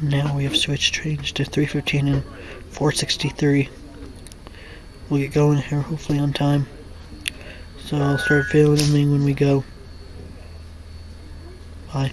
Now we have switched trains to 315 and 463. We'll get going here hopefully on time. So I'll start filming when we go. Bye.